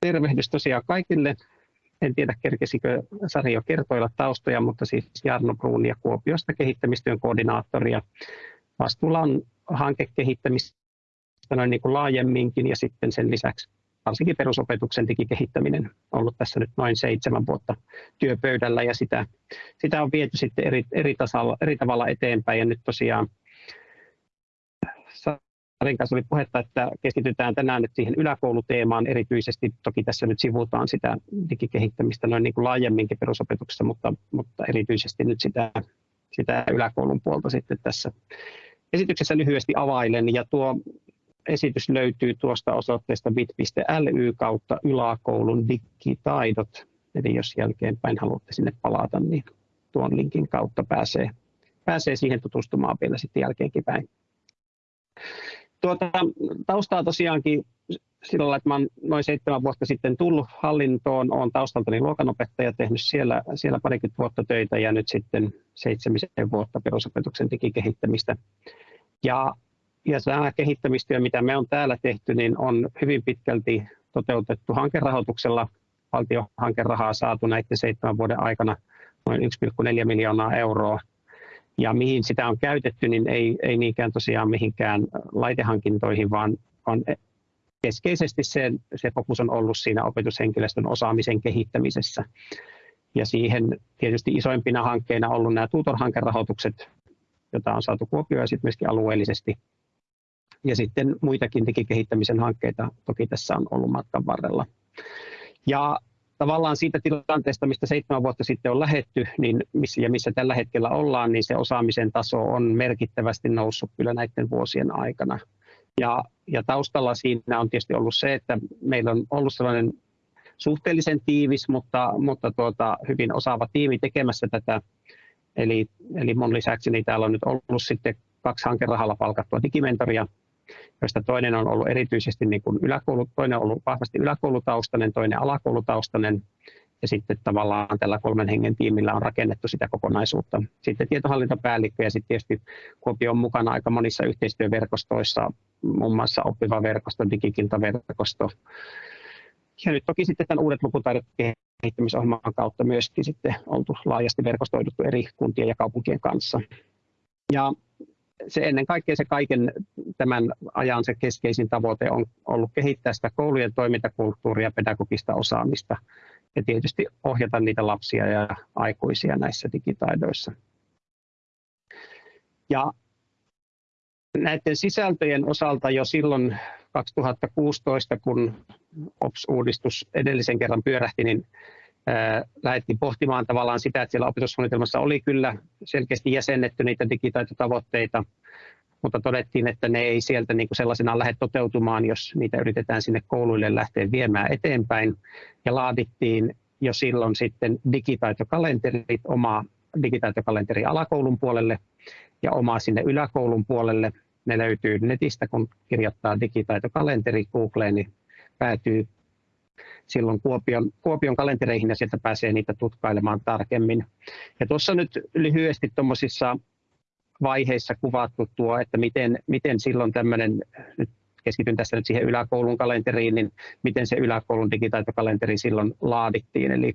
tervehdys tosiaan kaikille. En tiedä, kerkesikö Sari jo kertoilla taustoja, mutta siis Jarno Bruunia Kuopiosta kehittämistyön koordinaattori ja vastuulla on hankekehittämistä noin niin kuin laajemminkin ja sitten sen lisäksi varsinkin perusopetuksen digikehittäminen on ollut tässä nyt noin seitsemän vuotta työpöydällä ja sitä, sitä on viety sitten eri, eri, tasalla, eri tavalla eteenpäin ja nyt tosiaan Sarin kanssa oli puhetta, että keskitytään tänään nyt siihen yläkouluteemaan erityisesti. Toki tässä nyt sivutaan sitä digikehittämistä noin niin kuin laajemminkin perusopetuksessa, mutta, mutta erityisesti nyt sitä, sitä yläkoulun puolta sitten tässä esityksessä lyhyesti availen. Ja tuo esitys löytyy tuosta osoitteesta bit.ly kautta yläkoulun digitaidot. Eli jos jälkeenpäin haluatte sinne palata, niin tuon linkin kautta pääsee, pääsee siihen tutustumaan vielä sitten jälkeenkin päin. Tuota, taustaa tosiaankin sillä lailla, että olen noin seitsemän vuotta sitten tullut hallintoon, olen taustaltani luokanopettaja, tehnyt siellä, siellä parikymmentä vuotta töitä ja nyt sitten seitsemisen vuotta perusopetuksen digikehittämistä. Ja, ja tämä kehittämistyö, mitä me on täällä tehty, niin on hyvin pitkälti toteutettu hankerahoituksella. Valtiohankerahaa saatu näiden seitsemän vuoden aikana noin 1,4 miljoonaa euroa ja mihin sitä on käytetty, niin ei, ei niinkään tosiaan mihinkään laitehankintoihin, vaan, vaan keskeisesti se, se fokus on ollut siinä opetushenkilöstön osaamisen kehittämisessä. Ja siihen tietysti isoimpina hankkeina ollut nämä tutor-hankerahoitukset, joita on saatu Kuopioon ja sitten myöskin alueellisesti. Ja sitten muitakin digikehittämisen hankkeita toki tässä on ollut matkan varrella. Ja tavallaan siitä tilanteesta, mistä seitsemän vuotta sitten on lähetty niin missä, ja missä tällä hetkellä ollaan, niin se osaamisen taso on merkittävästi noussut kyllä näiden vuosien aikana. Ja, ja taustalla siinä on tietysti ollut se, että meillä on ollut sellainen suhteellisen tiivis, mutta, mutta tuota, hyvin osaava tiimi tekemässä tätä. Eli, eli mun lisäksi niin täällä on nyt ollut sitten kaksi hankerahalla palkattua digimentoria, joista toinen on ollut erityisesti niin kuin yläkoulu, toinen on ollut vahvasti yläkoulutaustainen, toinen alakoulutaustainen, ja sitten tavallaan tällä kolmen hengen tiimillä on rakennettu sitä kokonaisuutta. Sitten tietohallintopäällikkö ja sitten tietysti Kuopio on mukana aika monissa yhteistyöverkostoissa, muun muassa oppiva verkosto, digikiltaverkosto. Ja nyt toki sitten tämän uudet lukutaidot kehittämisohjelman kautta myöskin sitten oltu laajasti verkostoiduttu eri kuntien ja kaupunkien kanssa. Ja se ennen kaikkea se kaiken tämän ajan se keskeisin tavoite on ollut kehittää sitä koulujen toimintakulttuuria, pedagogista osaamista ja tietysti ohjata niitä lapsia ja aikuisia näissä digitaidoissa. Ja näiden sisältöjen osalta jo silloin 2016, kun OPS-uudistus edellisen kerran pyörähti, niin lähdettiin pohtimaan tavallaan sitä, että siellä opetussuunnitelmassa oli kyllä selkeästi jäsennetty niitä digitaitotavoitteita, mutta todettiin, että ne ei sieltä niin kuin sellaisenaan lähde toteutumaan, jos niitä yritetään sinne kouluille lähteä viemään eteenpäin. Ja laadittiin jo silloin sitten digitaitokalenterit, oma digitaitokalenteri alakoulun puolelle ja oma sinne yläkoulun puolelle. Ne löytyy netistä, kun kirjoittaa digitaitokalenteri Googleen, niin päätyy silloin Kuopion, Kuopion kalentereihin ja sieltä pääsee niitä tutkailemaan tarkemmin. Ja tuossa nyt lyhyesti tuommoisissa vaiheissa kuvattu tuo, että miten, miten silloin tämmöinen, nyt keskityn tässä nyt siihen yläkoulun kalenteriin, niin miten se yläkoulun digitaitokalenteri silloin laadittiin. Eli,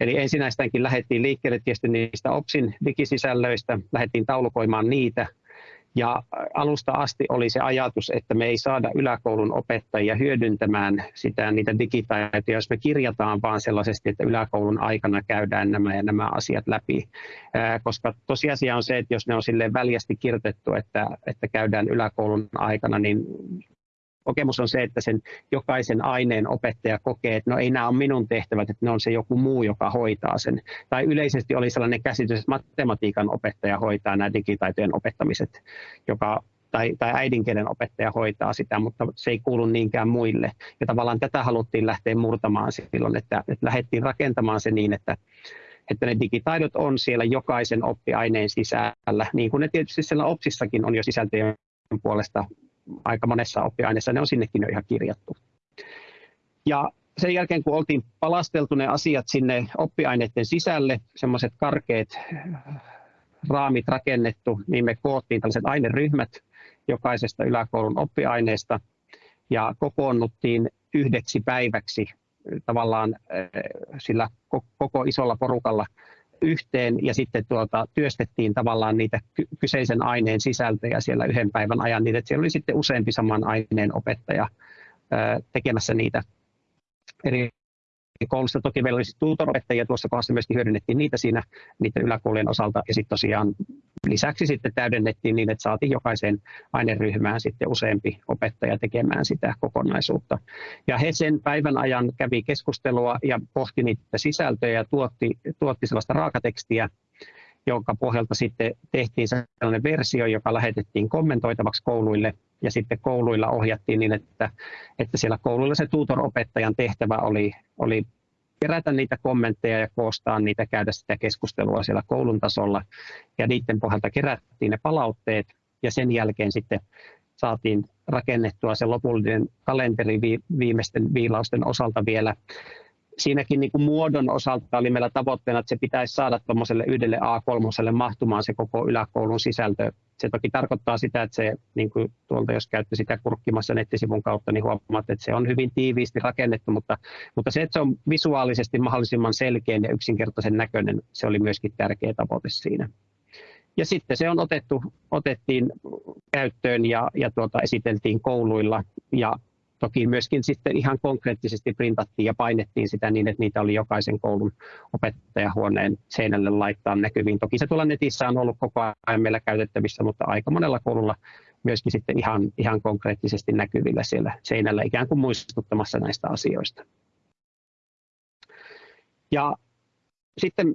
eli ensinnäistäänkin lähdettiin liikkeelle tietysti niistä OPSin digisisällöistä, lähdettiin taulukoimaan niitä, ja alusta asti oli se ajatus, että me ei saada yläkoulun opettajia hyödyntämään sitä, niitä digitaitoja, jos me kirjataan vaan sellaisesti, että yläkoulun aikana käydään nämä ja nämä asiat läpi. Koska tosiasia on se, että jos ne on silleen väljästi kirjoitettu, että, että käydään yläkoulun aikana, niin kokemus on se, että sen jokaisen aineen opettaja kokee, että no ei nämä ole minun tehtävät, että ne on se joku muu, joka hoitaa sen. Tai yleisesti oli sellainen käsitys, että matematiikan opettaja hoitaa nämä digitaitojen opettamiset, joka tai, tai äidinkielen opettaja hoitaa sitä, mutta se ei kuulu niinkään muille. Ja tavallaan tätä haluttiin lähteä murtamaan silloin, että, että lähdettiin rakentamaan se niin, että, että ne digitaidot on siellä jokaisen oppiaineen sisällä, niin kuin ne tietysti siellä OPSissakin on jo sisältöjen puolesta aika monessa oppiaineessa ne on sinnekin jo ihan kirjattu. Ja sen jälkeen, kun oltiin palasteltu ne asiat sinne oppiaineiden sisälle, semmoiset karkeat raamit rakennettu, niin me koottiin tällaiset aineryhmät jokaisesta yläkoulun oppiaineesta ja kokoonnuttiin yhdeksi päiväksi tavallaan sillä koko isolla porukalla yhteen ja sitten tuota, työstettiin tavallaan niitä kyseisen aineen sisältöjä siellä yhden päivän ajan niin, että siellä oli sitten useampi saman aineen opettaja tekemässä niitä eri koulussa. Toki meillä olisi tutoropettajia tuossa kohdassa myöskin hyödynnettiin niitä siinä niiden yläkoulujen osalta. Ja sitten tosiaan lisäksi sitten täydennettiin niin, että saatiin jokaiseen aineryhmään sitten useampi opettaja tekemään sitä kokonaisuutta. Ja he sen päivän ajan kävi keskustelua ja pohti niitä sisältöjä ja tuotti, tuotti sellaista raakatekstiä, jonka pohjalta sitten tehtiin sellainen versio, joka lähetettiin kommentoitavaksi kouluille ja sitten kouluilla ohjattiin niin, että, että siellä kouluilla se tutor-opettajan tehtävä oli, oli kerätä niitä kommentteja ja koostaa niitä, käydä sitä keskustelua siellä koulun tasolla ja niiden pohjalta kerättiin ne palautteet ja sen jälkeen sitten saatiin rakennettua se lopullinen kalenteri viimeisten viilausten osalta vielä siinäkin niin kuin muodon osalta oli meillä tavoitteena, että se pitäisi saada tuommoiselle yhdelle A3 mahtumaan se koko yläkoulun sisältö. Se toki tarkoittaa sitä, että se, niin kuin tuolta jos käytte sitä kurkkimassa nettisivun kautta, niin huomaat, että se on hyvin tiiviisti rakennettu, mutta, mutta se, että se on visuaalisesti mahdollisimman selkeä ja yksinkertaisen näköinen, se oli myöskin tärkeä tavoite siinä. Ja sitten se on otettu, otettiin käyttöön ja, ja tuota, esiteltiin kouluilla ja toki myöskin sitten ihan konkreettisesti printattiin ja painettiin sitä niin, että niitä oli jokaisen koulun opettajahuoneen seinälle laittaa näkyviin. Toki se tuolla netissä on ollut koko ajan meillä käytettävissä, mutta aika monella koululla myöskin sitten ihan, ihan konkreettisesti näkyvillä siellä seinällä ikään kuin muistuttamassa näistä asioista. Ja sitten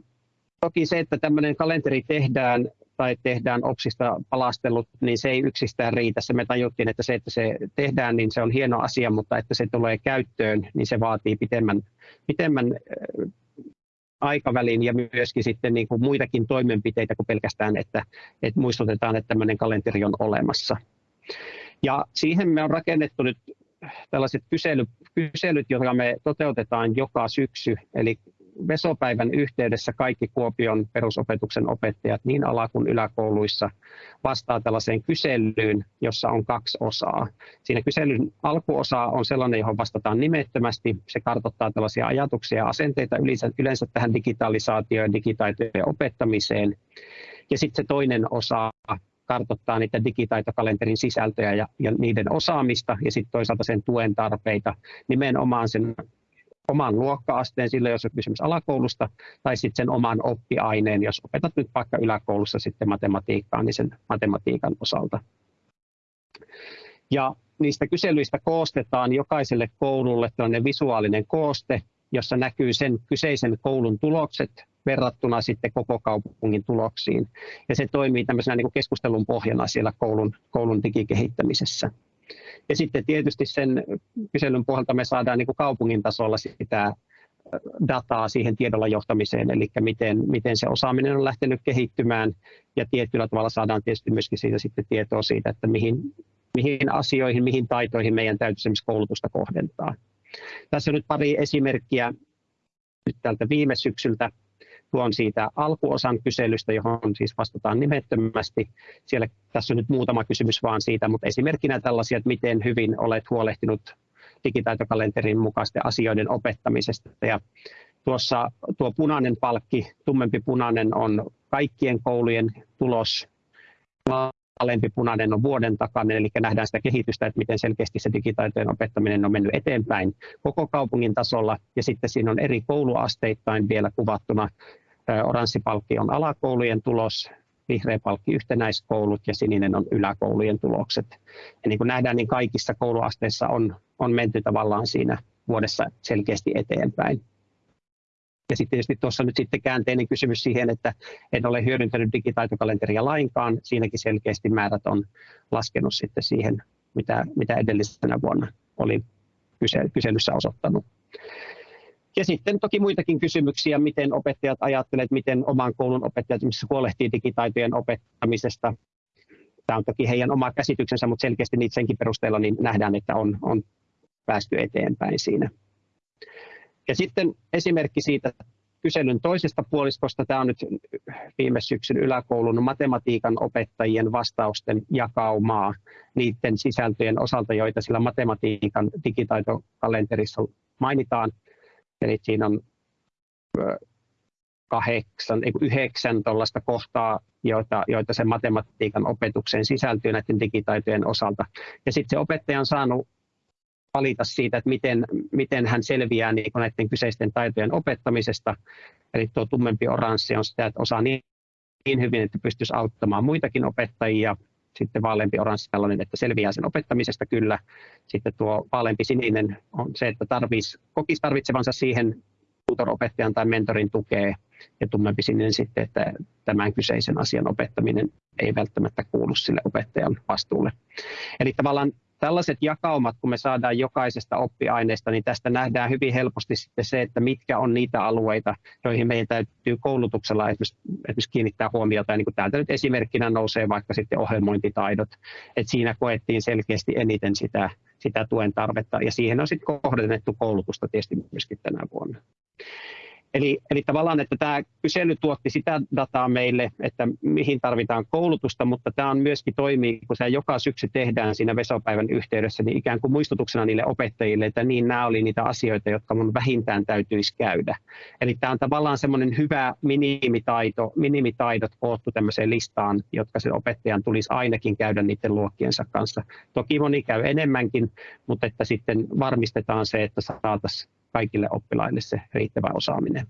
toki se, että tämmöinen kalenteri tehdään tai tehdään OPSista palastelut, niin se ei yksistään riitä. Se me tajuttiin, että se, että se tehdään, niin se on hieno asia, mutta että se tulee käyttöön, niin se vaatii pitemmän, pitemmän aikavälin ja myöskin sitten niin kuin muitakin toimenpiteitä kuin pelkästään, että, että muistutetaan, että tämmöinen kalenteri on olemassa. Ja siihen me on rakennettu nyt tällaiset kysely, kyselyt, joita me toteutetaan joka syksy, eli Vesopäivän yhteydessä kaikki Kuopion perusopetuksen opettajat niin ala- kuin yläkouluissa vastaa tällaiseen kyselyyn, jossa on kaksi osaa. Siinä kyselyn alkuosa on sellainen, johon vastataan nimettömästi. Se kartoittaa tällaisia ajatuksia ja asenteita yleensä, yleensä tähän digitalisaatioon ja digitaitojen opettamiseen. Ja sitten se toinen osa kartoittaa niitä digitaitokalenterin sisältöjä ja, ja niiden osaamista ja sitten toisaalta sen tuen tarpeita nimenomaan sen oman luokka-asteen sille, jos on kysymys alakoulusta, tai sitten sen oman oppiaineen, jos opetat nyt vaikka yläkoulussa sitten matematiikkaa, niin sen matematiikan osalta. Ja niistä kyselyistä koostetaan jokaiselle koululle tällainen visuaalinen kooste, jossa näkyy sen kyseisen koulun tulokset verrattuna sitten koko kaupungin tuloksiin. Ja se toimii tämmöisenä niin kuin keskustelun pohjana siellä koulun, koulun digikehittämisessä. Ja sitten tietysti sen kyselyn pohjalta me saadaan niin kuin kaupungin tasolla sitä dataa siihen tiedolla johtamiseen, eli miten, miten se osaaminen on lähtenyt kehittymään ja tietyllä tavalla saadaan tietysti myöskin siitä sitten tietoa siitä, että mihin, mihin asioihin, mihin taitoihin meidän täytyisi koulutusta kohdentaa. Tässä on nyt pari esimerkkiä nyt tältä viime syksyltä tuon siitä alkuosan kyselystä, johon siis vastataan nimettömästi. Siellä, tässä on nyt muutama kysymys vaan siitä, mutta esimerkkinä tällaisia, että miten hyvin olet huolehtinut digitaitokalenterin mukaisten asioiden opettamisesta. Ja tuossa tuo punainen palkki, tummempi punainen on kaikkien koulujen tulos, alempi punainen on vuoden takainen, eli nähdään sitä kehitystä, että miten selkeästi se digitaitojen opettaminen on mennyt eteenpäin koko kaupungin tasolla, ja sitten siinä on eri kouluasteittain vielä kuvattuna Oranssi palkki on alakoulujen tulos, vihreä palkki yhtenäiskoulut ja sininen on yläkoulujen tulokset. Ja niin kuin nähdään, niin kaikissa kouluasteissa on, on menty tavallaan siinä vuodessa selkeästi eteenpäin. Ja sitten tietysti tuossa nyt sitten käänteinen kysymys siihen, että en ole hyödyntänyt digitaitokalenteria lainkaan. Siinäkin selkeästi määrät on laskenut sitten siihen, mitä, mitä edellisenä vuonna oli kyselyssä osoittanut. Ja sitten toki muitakin kysymyksiä, miten opettajat ajattelevat, miten oman koulun opettajat huolehtii digitaitojen opettamisesta. Tämä on toki heidän oma käsityksensä, mutta selkeästi niitä senkin perusteella niin nähdään, että on, on päästy eteenpäin siinä. Ja sitten esimerkki siitä kyselyn toisesta puoliskosta. Tämä on nyt viime syksyn yläkoulun matematiikan opettajien vastausten jakaumaa niiden sisältöjen osalta, joita sillä matematiikan digitaitokalenterissa mainitaan Eli siinä on kahdeksan, ei yhdeksän tuollaista kohtaa, joita, joita sen matematiikan opetukseen sisältyy näiden digitaitojen osalta. Ja sitten se opettaja on saanut valita siitä, että miten, miten hän selviää niin näiden kyseisten taitojen opettamisesta. Eli tuo tummempi oranssi on sitä, että osaa niin, niin hyvin, että pystyisi auttamaan muitakin opettajia. Sitten vaaleampi oranssi tällainen, että selviää sen opettamisesta kyllä. Sitten tuo vaaleampi sininen on se, että tarvitsisi, kokisi tarvitsevansa siihen tutoropettajan tai mentorin tukea ja tummempi sininen sitten, että tämän kyseisen asian opettaminen ei välttämättä kuulu sille opettajan vastuulle. Eli tavallaan tällaiset jakaumat, kun me saadaan jokaisesta oppiaineesta, niin tästä nähdään hyvin helposti sitten se, että mitkä on niitä alueita, joihin meidän täytyy koulutuksella esimerkiksi, esimerkiksi kiinnittää huomiota. Ja niin kuin täältä nyt esimerkkinä nousee vaikka sitten ohjelmointitaidot, että siinä koettiin selkeästi eniten sitä, sitä tuen tarvetta, ja siihen on sitten kohdennettu koulutusta tietysti myöskin tänä vuonna. Eli, eli tavallaan, että tämä kysely tuotti sitä dataa meille, että mihin tarvitaan koulutusta, mutta tämä on myöskin toimii, kun se joka syksy tehdään siinä vesopäivän yhteydessä, niin ikään kuin muistutuksena niille opettajille, että niin nämä oli niitä asioita, jotka mun vähintään täytyisi käydä. Eli tämä on tavallaan semmoinen hyvä minimitaito, minimitaidot koottu tämmöiseen listaan, jotka se opettajan tulisi ainakin käydä niiden luokkiensa kanssa. Toki moni käy enemmänkin, mutta että sitten varmistetaan se, että saataisiin kaikille oppilaille se riittävä osaaminen.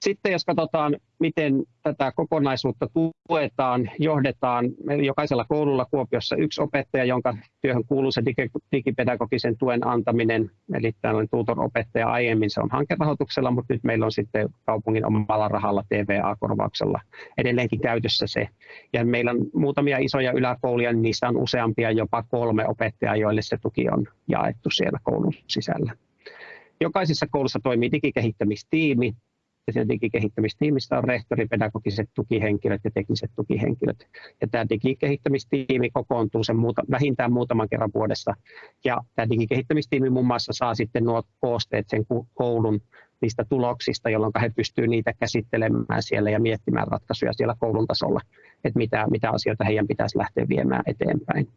Sitten jos katsotaan, miten tätä kokonaisuutta tuetaan, johdetaan, meillä jokaisella koululla Kuopiossa yksi opettaja, jonka työhön kuuluu se digipedagogisen tuen antaminen, eli tällainen tutor-opettaja aiemmin se on hankerahoituksella, mutta nyt meillä on sitten kaupungin omalla rahalla TVA-korvauksella edelleenkin käytössä se. Ja meillä on muutamia isoja yläkouluja, niin niissä on useampia, jopa kolme opettajaa, joille se tuki on jaettu siellä koulun sisällä. Jokaisessa koulussa toimii digikehittämistiimi, ja siinä digikehittämistiimissä on rehtori, pedagogiset tukihenkilöt ja tekniset tukihenkilöt. Ja tämä digikehittämistiimi kokoontuu sen muuta, vähintään muutaman kerran vuodessa. Ja tämä digikehittämistiimi muun muassa saa sitten nuo koosteet sen koulun niistä tuloksista, jolloin he pystyvät niitä käsittelemään siellä ja miettimään ratkaisuja siellä koulun tasolla, että mitä, mitä asioita heidän pitäisi lähteä viemään eteenpäin.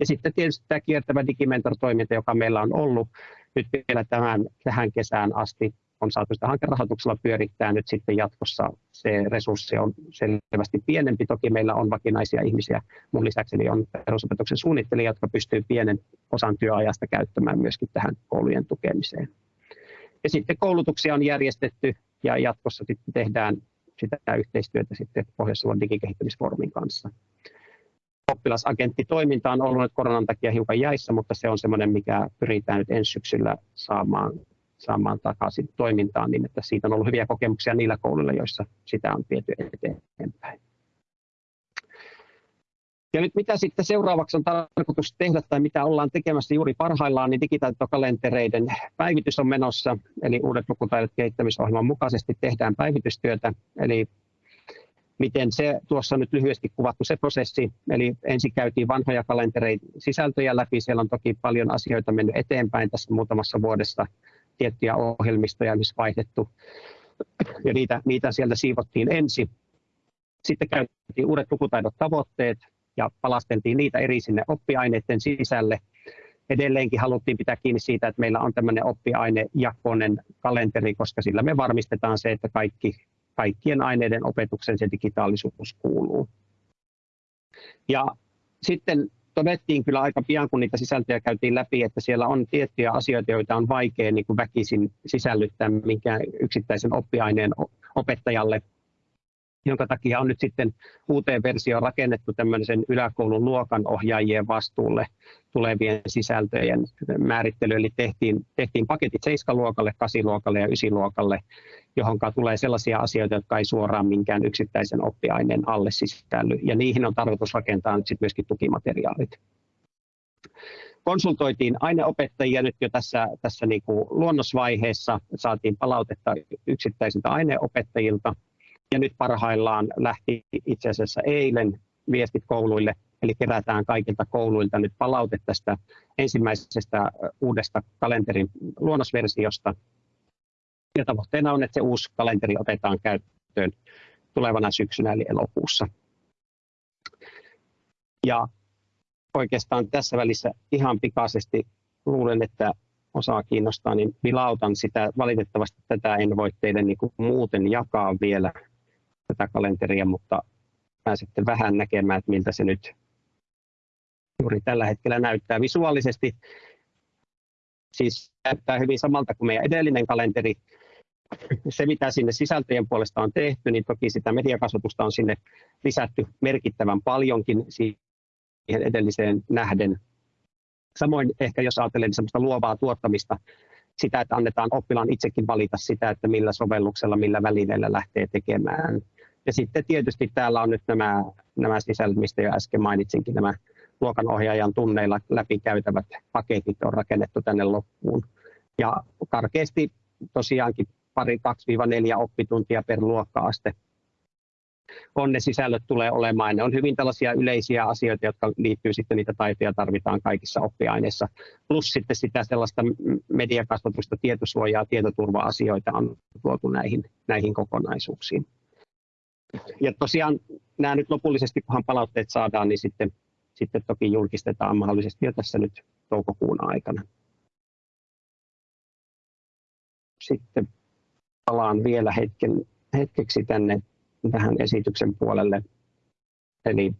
Ja sitten tietysti tämä kiertävä digimentor-toiminta, joka meillä on ollut nyt vielä tämän, tähän kesään asti, on saatu sitä hankerahoituksella pyörittää nyt sitten jatkossa. Se resurssi on selvästi pienempi. Toki meillä on vakinaisia ihmisiä. Mun lisäksi on perusopetuksen suunnittelija, jotka pystyy pienen osan työajasta käyttämään myöskin tähän koulujen tukemiseen. Ja sitten koulutuksia on järjestetty ja jatkossa sitten tehdään sitä yhteistyötä sitten Pohjois-Savon digikehittämisfoorumin kanssa. Oppilasagenttitoiminta on ollut nyt koronan takia hiukan jäissä, mutta se on semmoinen, mikä pyritään nyt ensi syksyllä saamaan saamaan takaisin toimintaan, niin että siitä on ollut hyviä kokemuksia niillä kouluilla, joissa sitä on viety eteenpäin. Ja nyt mitä sitten seuraavaksi on tarkoitus tehdä tai mitä ollaan tekemässä juuri parhaillaan, niin digitaitokalentereiden päivitys on menossa, eli uudet lukutaidot kehittämisohjelman mukaisesti tehdään päivitystyötä, eli miten se tuossa nyt lyhyesti kuvattu se prosessi, eli ensin käytiin vanhoja kalentereiden sisältöjä läpi, siellä on toki paljon asioita mennyt eteenpäin tässä muutamassa vuodessa, tiettyjä ohjelmistoja, missä vaihdettu. Ja niitä, niitä sieltä siivottiin ensin. Sitten käytiin uudet lukutaidot tavoitteet ja palasteltiin niitä eri sinne oppiaineiden sisälle. Edelleenkin haluttiin pitää kiinni siitä, että meillä on tämmöinen oppiainejakoinen kalenteri, koska sillä me varmistetaan se, että kaikki, kaikkien aineiden opetuksen se digitaalisuus kuuluu. Ja sitten todettiin kyllä aika pian, kun niitä sisältöjä käytiin läpi, että siellä on tiettyjä asioita, joita on vaikea niin kuin väkisin sisällyttää minkään yksittäisen oppiaineen opettajalle, jonka takia on nyt sitten uuteen versioon rakennettu tämmöisen yläkoulun luokan ohjaajien vastuulle tulevien sisältöjen määrittely. Eli tehtiin, tehtiin paketit 7-luokalle, 8-luokalle ja 9-luokalle, johon tulee sellaisia asioita, jotka ei suoraan minkään yksittäisen oppiaineen alle sisälly. Ja niihin on tarkoitus rakentaa nyt sitten myöskin tukimateriaalit. Konsultoitiin aineopettajia nyt jo tässä, tässä niin kuin luonnosvaiheessa, saatiin palautetta yksittäisiltä aineopettajilta. Ja nyt parhaillaan lähti itse asiassa eilen viestit kouluille, eli kerätään kaikilta kouluilta nyt palaute tästä ensimmäisestä uudesta kalenterin luonnosversiosta, ja tavoitteena on, että se uusi kalenteri otetaan käyttöön tulevana syksynä eli elokuussa. Ja oikeastaan tässä välissä ihan pikaisesti luulen, että osaa kiinnostaa, niin vilautan sitä. Valitettavasti tätä en voi teille niin kuin muuten jakaa vielä tätä kalenteria, mutta pääsette vähän näkemään, että miltä se nyt juuri tällä hetkellä näyttää visuaalisesti. Siis näyttää hyvin samalta kuin meidän edellinen kalenteri. Se, mitä sinne sisältöjen puolesta on tehty, niin toki sitä mediakasvatusta on sinne lisätty merkittävän paljonkin siihen edelliseen nähden. Samoin ehkä jos ajattelee niin sellaista luovaa tuottamista, sitä, että annetaan oppilaan itsekin valita sitä, että millä sovelluksella, millä välineellä lähtee tekemään. Ja sitten tietysti täällä on nyt nämä, nämä sisällöt, mistä jo äsken mainitsinkin, nämä luokanohjaajan tunneilla läpikäytävät paketit on rakennettu tänne loppuun. Ja karkeasti tosiaankin pari 2-4 oppituntia per luokka-aste on ne sisällöt tulee olemaan. Ne on hyvin tällaisia yleisiä asioita, jotka liittyy sitten niitä taitoja tarvitaan kaikissa oppiaineissa. Plus sitten sitä sellaista mediakasvatusta, tietosuojaa, tietoturva-asioita on tuotu näihin, näihin kokonaisuuksiin. Ja tosiaan nämä nyt lopullisesti, kunhan palautteet saadaan, niin sitten, sitten toki julkistetaan mahdollisesti jo tässä nyt toukokuun aikana. Sitten palaan vielä hetken, hetkeksi tänne tähän esityksen puolelle. Eli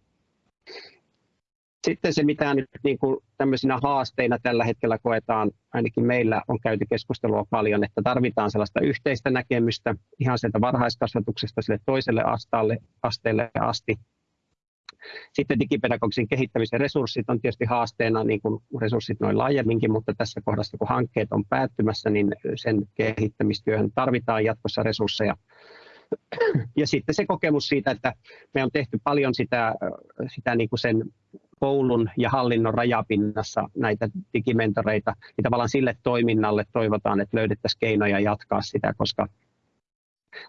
sitten se, mitä nyt niin kuin tämmöisinä haasteina tällä hetkellä koetaan, ainakin meillä on käyty keskustelua paljon, että tarvitaan sellaista yhteistä näkemystä ihan sieltä varhaiskasvatuksesta sille toiselle asteelle, asteelle asti. Sitten digipedagogisen kehittämisen resurssit on tietysti haasteena, niin kuin resurssit noin laajemminkin, mutta tässä kohdassa kun hankkeet on päättymässä, niin sen kehittämistyöhön tarvitaan jatkossa resursseja ja sitten se kokemus siitä, että me on tehty paljon sitä, sitä niin kuin sen koulun ja hallinnon rajapinnassa näitä digimentoreita, niin tavallaan sille toiminnalle toivotaan, että löydettäisiin keinoja jatkaa sitä, koska,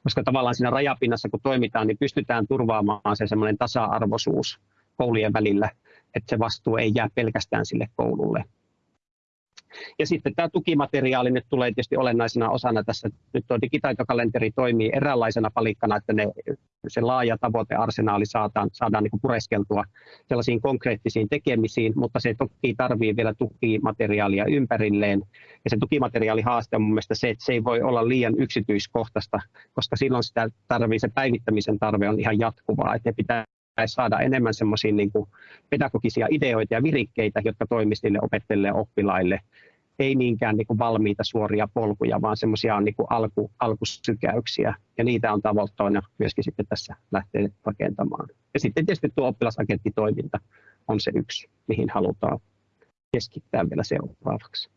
koska tavallaan siinä rajapinnassa kun toimitaan, niin pystytään turvaamaan se semmoinen tasa-arvoisuus koulujen välillä, että se vastuu ei jää pelkästään sille koululle. Ja sitten tämä tukimateriaali nyt tulee tietysti olennaisena osana tässä. Nyt tuo digitaitokalenteri toimii eräänlaisena palikkana, että ne, se laaja tavoitearsenaali saadaan, saadaan niin pureskeltua sellaisiin konkreettisiin tekemisiin, mutta se toki tarvii vielä tukimateriaalia ympärilleen. Ja se tukimateriaalihaaste on mun mielestä se, että se ei voi olla liian yksityiskohtaista, koska silloin sitä tarvii, se päivittämisen tarve on ihan jatkuvaa, että ne pitää saada enemmän semmoisia niin pedagogisia ideoita ja virikkeitä, jotka toimisivat niille opettajille ja oppilaille. Ei niinkään niin kuin valmiita suoria polkuja, vaan semmoisia niin alku, alkusykäyksiä. Ja niitä on tavoitteena myöskin sitten tässä lähteä rakentamaan. Ja sitten tietysti tuo oppilasagenttitoiminta on se yksi, mihin halutaan keskittää vielä seuraavaksi.